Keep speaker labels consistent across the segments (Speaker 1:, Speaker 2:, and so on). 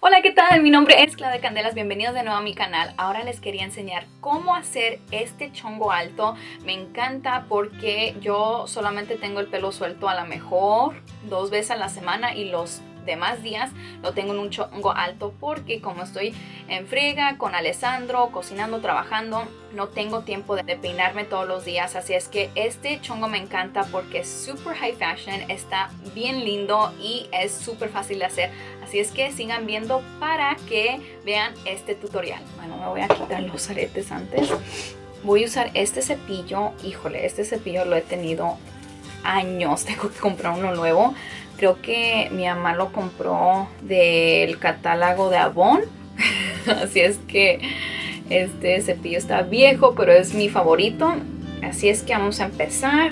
Speaker 1: Hola, ¿qué tal? Mi nombre es de Candelas, bienvenidos de nuevo a mi canal. Ahora les quería enseñar cómo hacer este chongo alto. Me encanta porque yo solamente tengo el pelo suelto a lo mejor dos veces a la semana y los demás días lo tengo en un chongo alto porque como estoy en friega con Alessandro, cocinando, trabajando, no tengo tiempo de peinarme todos los días. Así es que este chongo me encanta porque es super high fashion, está bien lindo y es súper fácil de hacer. Así es que sigan viendo para que vean este tutorial. Bueno, me voy a quitar los aretes antes. Voy a usar este cepillo. Híjole, este cepillo lo he tenido años. Tengo que comprar uno nuevo. Creo que mi mamá lo compró del catálogo de Avon. Así es que este cepillo está viejo, pero es mi favorito. Así es que vamos a empezar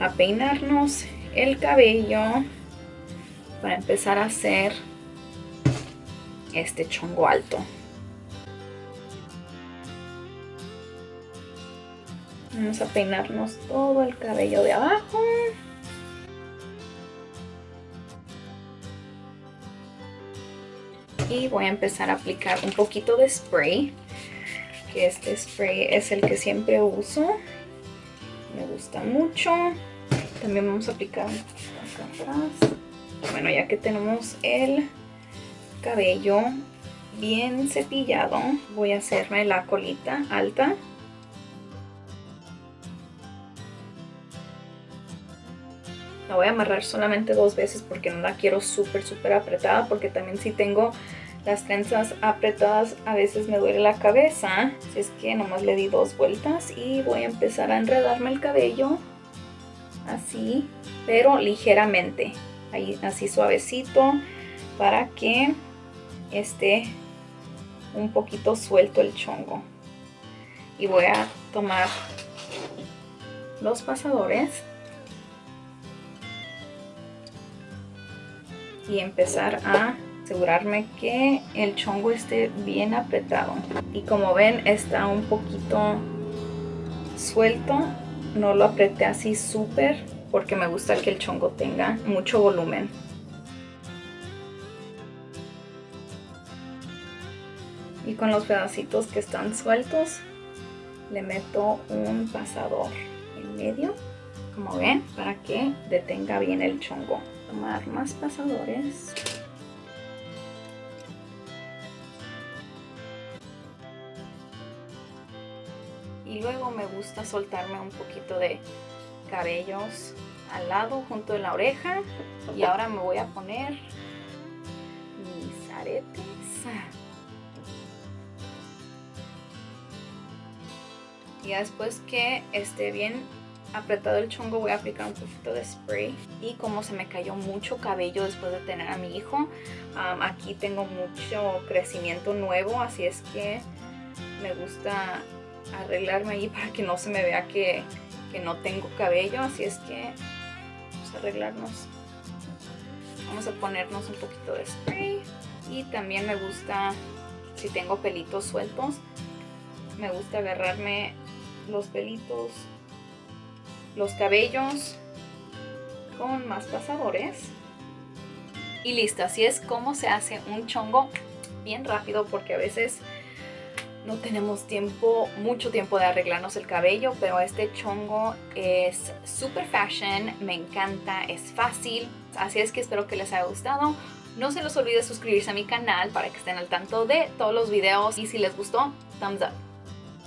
Speaker 1: a peinarnos el cabello para empezar a hacer este chongo alto. Vamos a peinarnos todo el cabello de abajo. Y voy a empezar a aplicar un poquito de spray. Que este spray es el que siempre uso. Me gusta mucho. También vamos a aplicar acá atrás. Bueno, ya que tenemos el cabello bien cepillado, voy a hacerme la colita alta. La voy a amarrar solamente dos veces porque no la quiero súper, súper apretada. Porque también si tengo las trenzas apretadas a veces me duele la cabeza. Así es que nomás le di dos vueltas y voy a empezar a enredarme el cabello. Así, pero ligeramente ahí así suavecito para que esté un poquito suelto el chongo y voy a tomar los pasadores y empezar a asegurarme que el chongo esté bien apretado y como ven está un poquito suelto no lo apreté así súper porque me gusta que el chongo tenga mucho volumen. Y con los pedacitos que están sueltos, le meto un pasador en medio, como ven, para que detenga bien el chongo. Tomar más pasadores. Y luego me gusta soltarme un poquito de cabellos al lado junto de la oreja y ahora me voy a poner mis aretes y después que esté bien apretado el chongo voy a aplicar un poquito de spray y como se me cayó mucho cabello después de tener a mi hijo aquí tengo mucho crecimiento nuevo así es que me gusta arreglarme ahí para que no se me vea que que no tengo cabello, así es que vamos a arreglarnos. Vamos a ponernos un poquito de spray y también me gusta, si tengo pelitos sueltos, me gusta agarrarme los pelitos, los cabellos con más pasadores. Y listo, así es como se hace un chongo bien rápido porque a veces no tenemos tiempo, mucho tiempo de arreglarnos el cabello, pero este chongo es super fashion, me encanta, es fácil, así es que espero que les haya gustado. No se les olvide suscribirse a mi canal para que estén al tanto de todos los videos y si les gustó, thumbs up.